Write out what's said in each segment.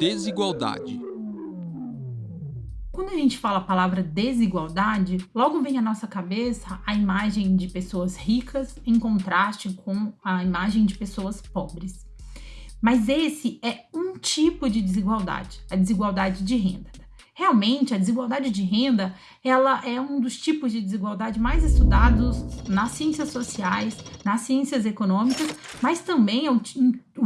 desigualdade. Quando a gente fala a palavra desigualdade, logo vem à nossa cabeça a imagem de pessoas ricas em contraste com a imagem de pessoas pobres. Mas esse é um tipo de desigualdade, a desigualdade de renda. Realmente, a desigualdade de renda, ela é um dos tipos de desigualdade mais estudados nas ciências sociais, nas ciências econômicas, mas também é o,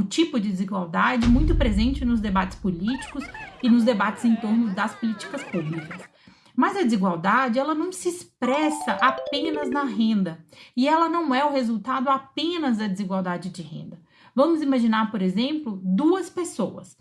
tipo de desigualdade muito presente nos debates políticos e nos debates em torno das políticas públicas. Mas a desigualdade, ela não se expressa apenas na renda, e ela não é o resultado apenas da desigualdade de renda. Vamos imaginar, por exemplo, duas pessoas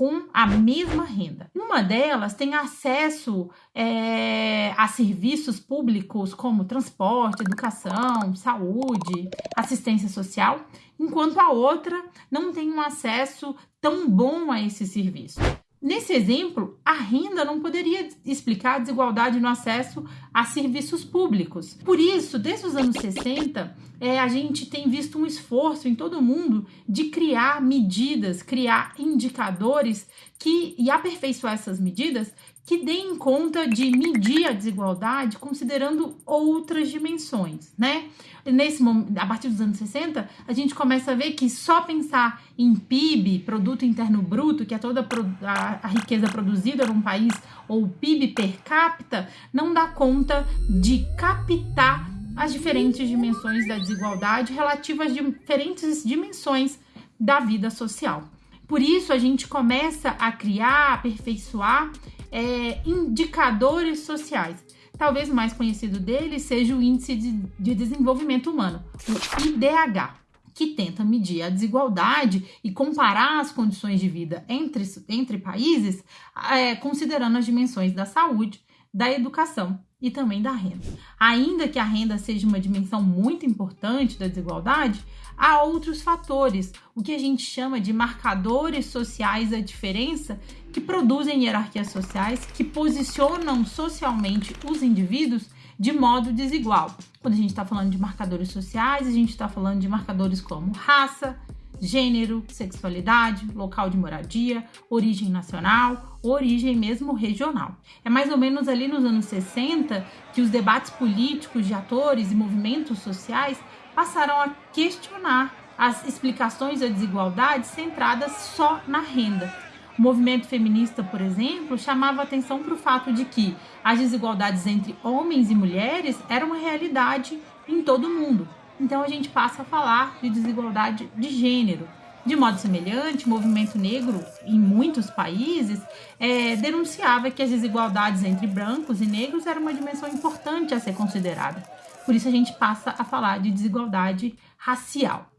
com a mesma renda. Uma delas tem acesso é, a serviços públicos como transporte, educação, saúde, assistência social, enquanto a outra não tem um acesso tão bom a esse serviço. Nesse exemplo, a renda não poderia explicar a desigualdade no acesso a serviços públicos. Por isso, desde os anos 60, é, a gente tem visto um esforço em todo o mundo de criar medidas, criar indicadores que, e aperfeiçoar essas medidas que deem conta de medir a desigualdade considerando outras dimensões, né? Nesse a partir dos anos 60, a gente começa a ver que só pensar em PIB, produto interno bruto, que é toda a, a riqueza produzida num país, ou PIB per capita, não dá conta de captar as diferentes dimensões da desigualdade relativas às diferentes dimensões da vida social. Por isso, a gente começa a criar, aperfeiçoar é, indicadores sociais. Talvez o mais conhecido dele seja o Índice de, de Desenvolvimento Humano, o IDH, que tenta medir a desigualdade e comparar as condições de vida entre, entre países, é, considerando as dimensões da saúde, da educação e também da renda. Ainda que a renda seja uma dimensão muito importante da desigualdade, há outros fatores, o que a gente chama de marcadores sociais da diferença, que produzem hierarquias sociais que posicionam socialmente os indivíduos de modo desigual. Quando a gente está falando de marcadores sociais, a gente está falando de marcadores como raça, gênero, sexualidade, local de moradia, origem nacional, origem mesmo regional. É mais ou menos ali nos anos 60 que os debates políticos de atores e movimentos sociais passaram a questionar as explicações da desigualdade centradas só na renda. O movimento feminista, por exemplo, chamava atenção para o fato de que as desigualdades entre homens e mulheres eram uma realidade em todo o mundo. Então a gente passa a falar de desigualdade de gênero. De modo semelhante, o movimento negro, em muitos países, é, denunciava que as desigualdades entre brancos e negros eram uma dimensão importante a ser considerada. Por isso a gente passa a falar de desigualdade racial.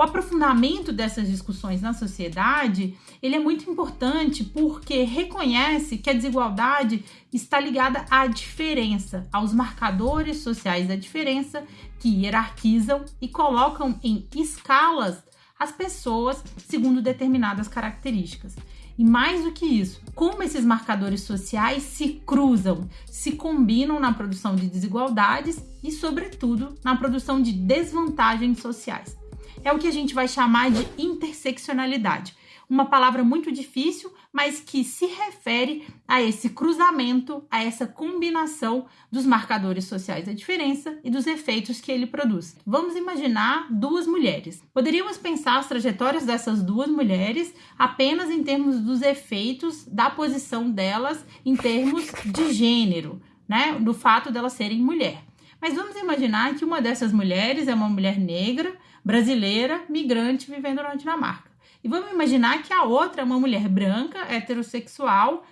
O aprofundamento dessas discussões na sociedade, ele é muito importante porque reconhece que a desigualdade está ligada à diferença, aos marcadores sociais da diferença que hierarquizam e colocam em escalas as pessoas segundo determinadas características. E mais do que isso, como esses marcadores sociais se cruzam, se combinam na produção de desigualdades e, sobretudo, na produção de desvantagens sociais é o que a gente vai chamar de interseccionalidade. Uma palavra muito difícil, mas que se refere a esse cruzamento, a essa combinação dos marcadores sociais da diferença e dos efeitos que ele produz. Vamos imaginar duas mulheres. Poderíamos pensar as trajetórias dessas duas mulheres apenas em termos dos efeitos da posição delas em termos de gênero, né? Do fato delas serem mulher. Mas vamos imaginar que uma dessas mulheres é uma mulher negra brasileira migrante vivendo na Dinamarca. E vamos imaginar que a outra é uma mulher branca, heterossexual,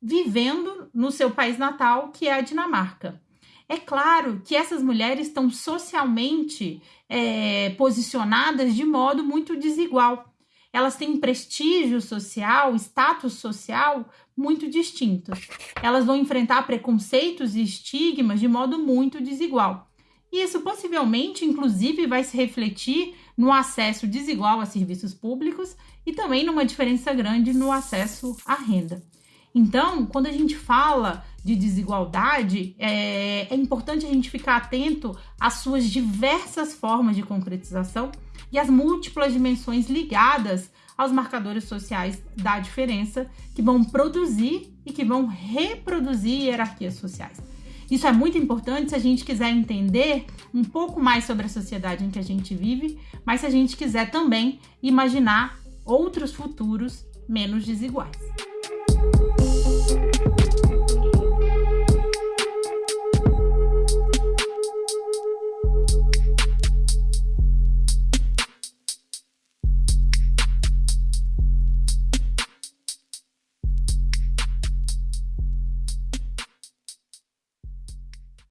vivendo no seu país natal, que é a Dinamarca. É claro que essas mulheres estão socialmente é, posicionadas de modo muito desigual. elas têm prestígio social, status social muito distintos. Elas vão enfrentar preconceitos e estigmas de modo muito desigual. E isso possivelmente, inclusive, vai se refletir no acesso desigual a serviços públicos e também numa diferença grande no acesso à renda. Então, quando a gente fala de desigualdade, é, é, importante a gente ficar atento às suas diversas formas de concretização e às múltiplas dimensões ligadas aos marcadores sociais da diferença que vão produzir e que vão reproduzir hierarquias sociais. Isso é muito importante se a gente quiser entender um pouco mais sobre a sociedade em que a gente vive, mas se a gente quiser também imaginar outros futuros menos desiguais.